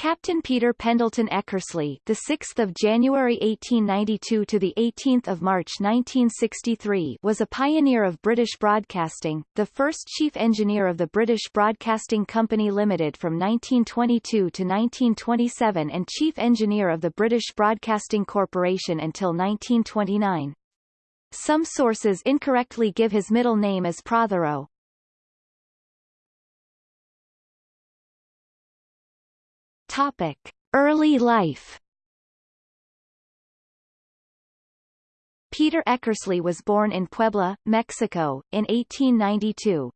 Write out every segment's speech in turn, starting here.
Captain Peter Pendleton Eckersley, the 6th of January 1892 to the 18th of March 1963, was a pioneer of British broadcasting, the first chief engineer of the British Broadcasting Company Limited from 1922 to 1927 and chief engineer of the British Broadcasting Corporation until 1929. Some sources incorrectly give his middle name as Prothero. Topic: Early life. Peter Eckersley was born in Puebla, Mexico, in 1892.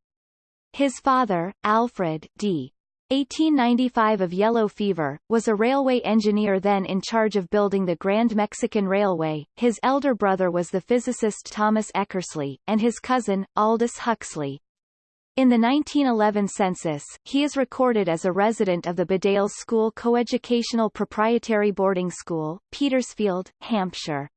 His father, Alfred D. 1895 of yellow fever, was a railway engineer then in charge of building the Grand Mexican Railway. His elder brother was the physicist Thomas Eckersley, and his cousin, Aldous Huxley, in the 1911 census, he is recorded as a resident of the Bedales School Coeducational Proprietary Boarding School, Petersfield, Hampshire.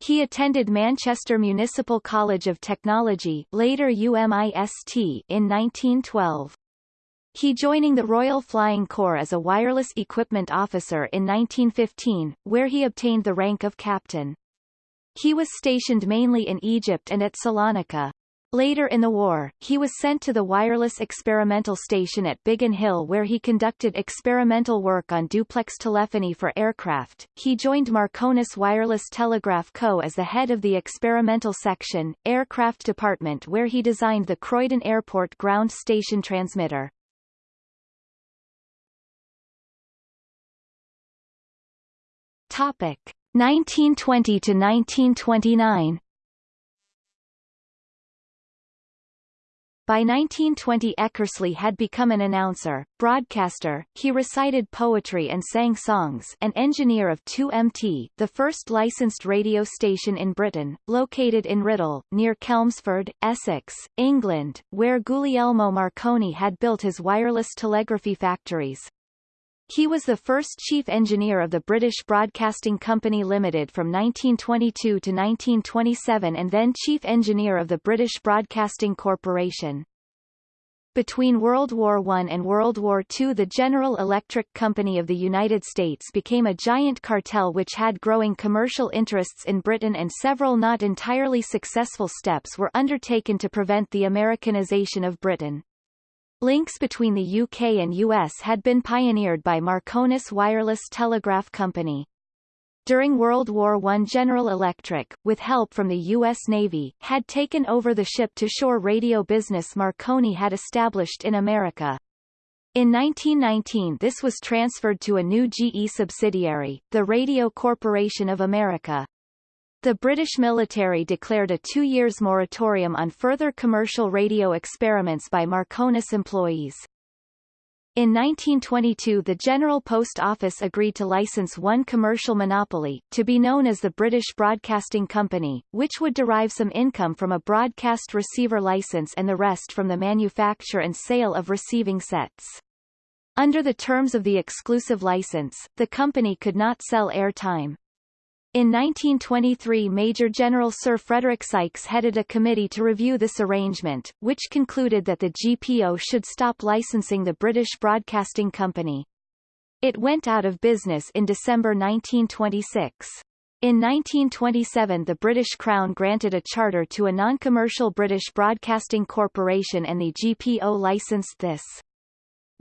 He attended Manchester Municipal College of Technology later UMIST in 1912. He joining the Royal Flying Corps as a wireless equipment officer in 1915, where he obtained the rank of captain. He was stationed mainly in Egypt and at Salonika. Later in the war, he was sent to the Wireless Experimental Station at Biggin Hill where he conducted experimental work on duplex telephony for aircraft. He joined Marconis Wireless Telegraph Co. as the head of the experimental section, aircraft department where he designed the Croydon Airport ground station transmitter. Topic 1920 to 1929 By 1920 Eckersley had become an announcer, broadcaster, he recited poetry and sang songs an engineer of 2MT, the first licensed radio station in Britain, located in Writtle, near Chelmsford, Essex, England, where Guglielmo Marconi had built his wireless telegraphy factories. He was the first chief engineer of the British Broadcasting Company Limited from 1922 to 1927 and then chief engineer of the British Broadcasting Corporation. Between World War I and World War II the General Electric Company of the United States became a giant cartel which had growing commercial interests in Britain and several not entirely successful steps were undertaken to prevent the Americanization of Britain. Links between the UK and US had been pioneered by Marconis Wireless Telegraph Company. During World War I General Electric, with help from the U.S. Navy, had taken over the ship-to-shore radio business Marconi had established in America. In 1919 this was transferred to a new GE subsidiary, the Radio Corporation of America. The British military declared a two years moratorium on further commercial radio experiments by Marconis employees. In 1922 the General Post Office agreed to license one commercial monopoly, to be known as the British Broadcasting Company, which would derive some income from a broadcast receiver license and the rest from the manufacture and sale of receiving sets. Under the terms of the exclusive license, the company could not sell airtime. In 1923 Major General Sir Frederick Sykes headed a committee to review this arrangement, which concluded that the GPO should stop licensing the British Broadcasting Company. It went out of business in December 1926. In 1927 the British Crown granted a charter to a non-commercial British Broadcasting Corporation and the GPO licensed this.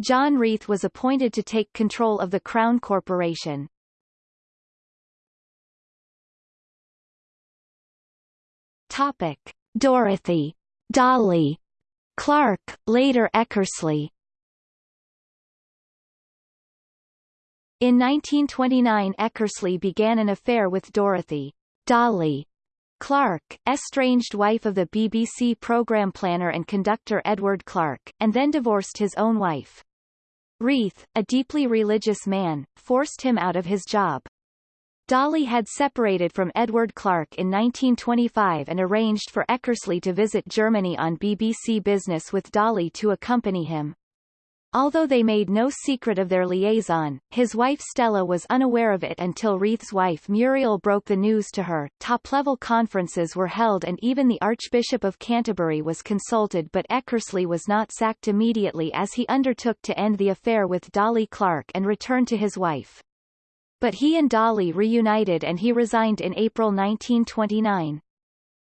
John Reith was appointed to take control of the Crown Corporation. Topic: Dorothy, Dolly, Clark, later Eckersley. In 1929 Eckersley began an affair with Dorothy, Dolly, Clark, estranged wife of the BBC programme planner and conductor Edward Clark, and then divorced his own wife. Reith, a deeply religious man, forced him out of his job. Dolly had separated from Edward Clark in 1925 and arranged for Eckersley to visit Germany on BBC Business with Dolly to accompany him. Although they made no secret of their liaison, his wife Stella was unaware of it until Reith's wife Muriel broke the news to her. Top-level conferences were held and even the Archbishop of Canterbury was consulted but Eckersley was not sacked immediately as he undertook to end the affair with Dolly Clark and return to his wife. But he and Dolly reunited and he resigned in April 1929.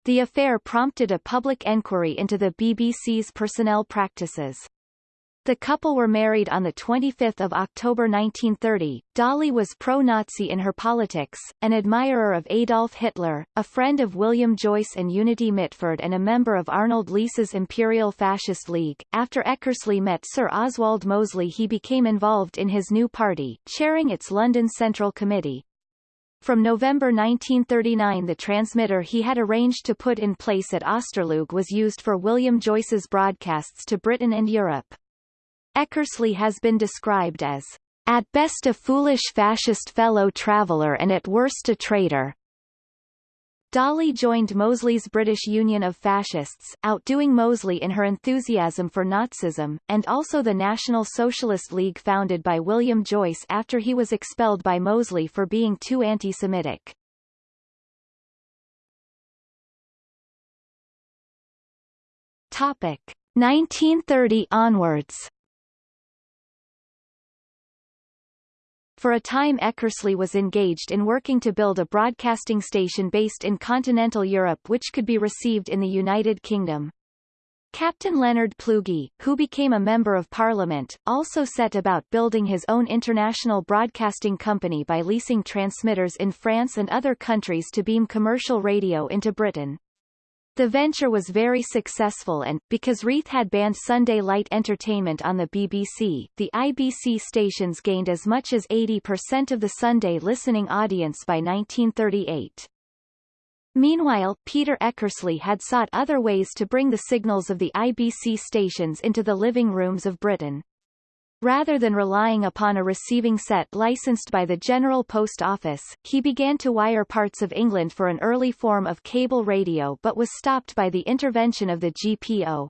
The affair prompted a public enquiry into the BBC's personnel practices. The couple were married on 25 October 1930. Dolly was pro-Nazi in her politics, an admirer of Adolf Hitler, a friend of William Joyce and Unity Mitford and a member of Arnold Leese's Imperial Fascist League. After Eckersley met Sir Oswald Mosley he became involved in his new party, chairing its London Central Committee. From November 1939 the transmitter he had arranged to put in place at Osterloog was used for William Joyce's broadcasts to Britain and Europe. Eckersley has been described as at best a foolish fascist fellow traveller and at worst a traitor. Dolly joined Mosley's British Union of Fascists, outdoing Mosley in her enthusiasm for Nazism, and also the National Socialist League founded by William Joyce after he was expelled by Mosley for being too anti-Semitic. Topic. 1930 onwards For a time Eckersley was engaged in working to build a broadcasting station based in continental Europe which could be received in the United Kingdom. Captain Leonard Plugge, who became a Member of Parliament, also set about building his own international broadcasting company by leasing transmitters in France and other countries to beam commercial radio into Britain. The venture was very successful and, because Reith had banned Sunday light entertainment on the BBC, the IBC stations gained as much as 80% of the Sunday listening audience by 1938. Meanwhile, Peter Eckersley had sought other ways to bring the signals of the IBC stations into the living rooms of Britain. Rather than relying upon a receiving set licensed by the General Post Office, he began to wire parts of England for an early form of cable radio but was stopped by the intervention of the GPO.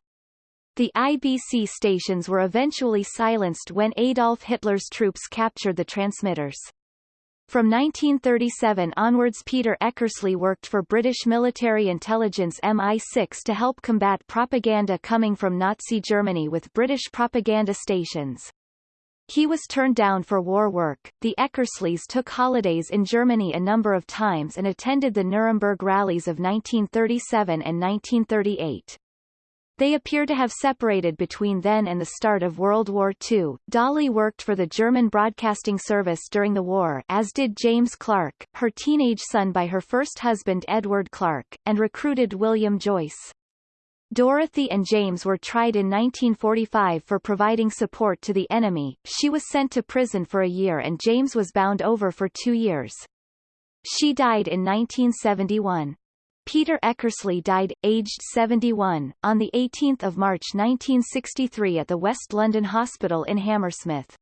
The IBC stations were eventually silenced when Adolf Hitler's troops captured the transmitters. From 1937 onwards Peter Eckersley worked for British military intelligence MI6 to help combat propaganda coming from Nazi Germany with British propaganda stations. He was turned down for war work. The Eckersleys took holidays in Germany a number of times and attended the Nuremberg rallies of 1937 and 1938. They appear to have separated between then and the start of World War II. Dolly worked for the German Broadcasting Service during the war as did James Clark, her teenage son by her first husband Edward Clark, and recruited William Joyce. Dorothy and James were tried in 1945 for providing support to the enemy. She was sent to prison for a year and James was bound over for two years. She died in 1971. Peter Eckersley died, aged 71, on 18 March 1963 at the West London Hospital in Hammersmith.